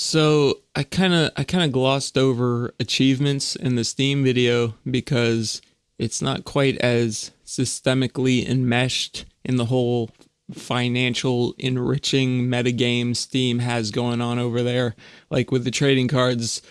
So I kind of I kind of glossed over achievements in the Steam video because it's not quite as systemically enmeshed in the whole financial enriching metagame Steam has going on over there. Like with the trading cards,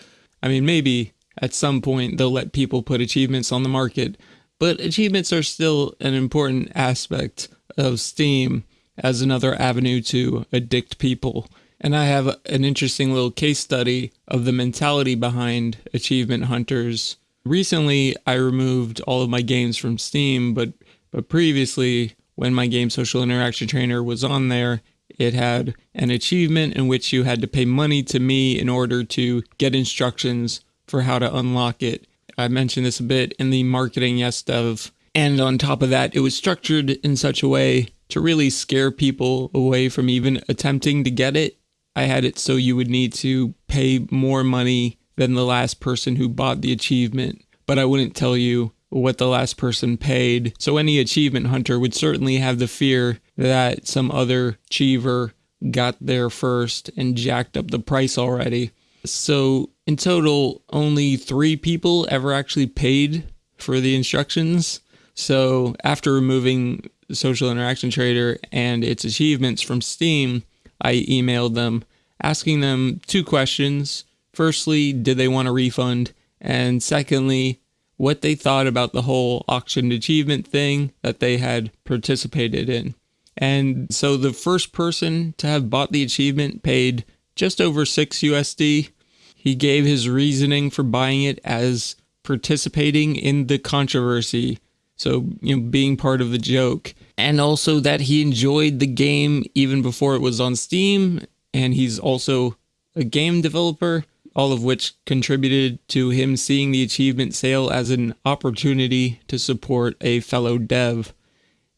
I mean maybe at some point they'll let people put achievements on the market, but achievements are still an important aspect of Steam as another avenue to addict people. And I have an interesting little case study of the mentality behind achievement hunters. Recently, I removed all of my games from Steam, but but previously, when my game Social Interaction Trainer was on there, it had an achievement in which you had to pay money to me in order to get instructions for how to unlock it. I mentioned this a bit in the marketing yes dev. And on top of that, it was structured in such a way to really scare people away from even attempting to get it. I had it so you would need to pay more money than the last person who bought the achievement, but I wouldn't tell you what the last person paid. So any achievement hunter would certainly have the fear that some other achiever got there first and jacked up the price already. So in total, only three people ever actually paid for the instructions. So after removing Social Interaction Trainer and its achievements from Steam, I emailed them asking them two questions. Firstly, did they want a refund? And secondly, what they thought about the whole auctioned achievement thing that they had participated in. And so the first person to have bought the achievement paid just over 6 USD. He gave his reasoning for buying it as participating in the controversy. So, you know, being part of the joke. And also that he enjoyed the game even before it was on Steam. And he's also a game developer, all of which contributed to him seeing the achievement sale as an opportunity to support a fellow dev.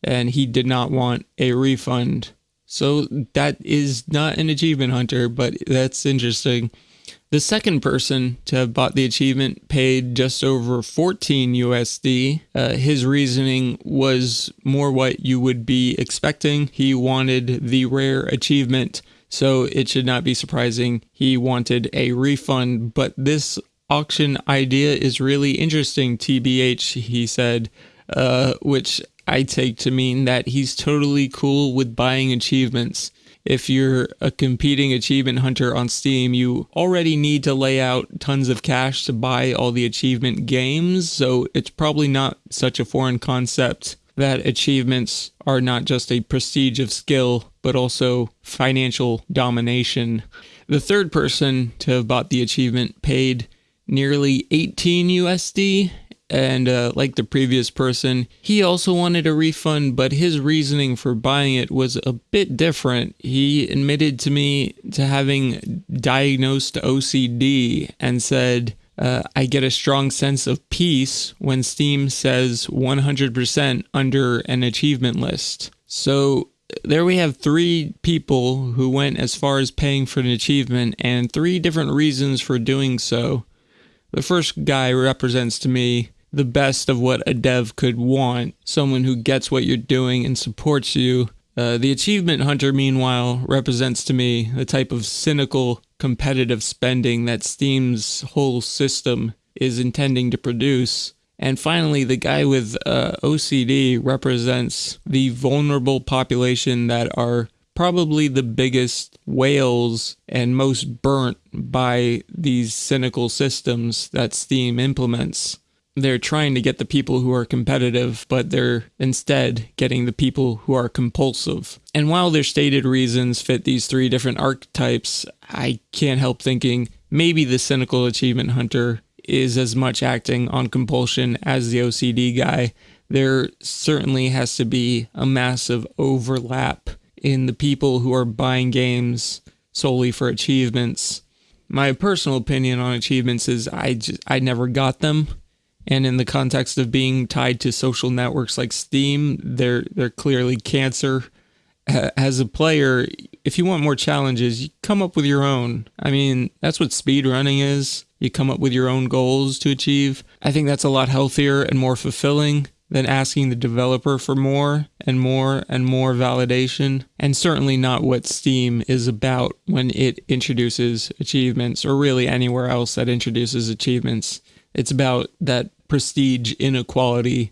And he did not want a refund. So that is not an achievement hunter, but that's interesting. The second person to have bought the achievement paid just over 14 USD. Uh, his reasoning was more what you would be expecting. He wanted the rare achievement, so it should not be surprising he wanted a refund. But this auction idea is really interesting, TBH, he said, uh, which I take to mean that he's totally cool with buying achievements if you're a competing achievement hunter on Steam, you already need to lay out tons of cash to buy all the achievement games, so it's probably not such a foreign concept that achievements are not just a prestige of skill, but also financial domination. The third person to have bought the achievement paid nearly 18 USD and uh, like the previous person, he also wanted a refund, but his reasoning for buying it was a bit different. He admitted to me to having diagnosed OCD and said, uh, I get a strong sense of peace when Steam says 100% under an achievement list. So there we have three people who went as far as paying for an achievement and three different reasons for doing so. The first guy represents to me the best of what a dev could want someone who gets what you're doing and supports you. Uh, the achievement hunter, meanwhile, represents to me the type of cynical competitive spending that Steam's whole system is intending to produce. And finally, the guy with uh, OCD represents the vulnerable population that are probably the biggest whales and most burnt by these cynical systems that Steam implements they're trying to get the people who are competitive, but they're instead getting the people who are compulsive. And while their stated reasons fit these three different archetypes, I can't help thinking maybe the cynical achievement hunter is as much acting on compulsion as the OCD guy. There certainly has to be a massive overlap in the people who are buying games solely for achievements. My personal opinion on achievements is I just, I never got them and in the context of being tied to social networks like Steam, they're they're clearly cancer. Uh, as a player, if you want more challenges, you come up with your own. I mean, that's what speed running is. You come up with your own goals to achieve. I think that's a lot healthier and more fulfilling than asking the developer for more and more and more validation, and certainly not what Steam is about when it introduces achievements, or really anywhere else that introduces achievements. It's about that prestige inequality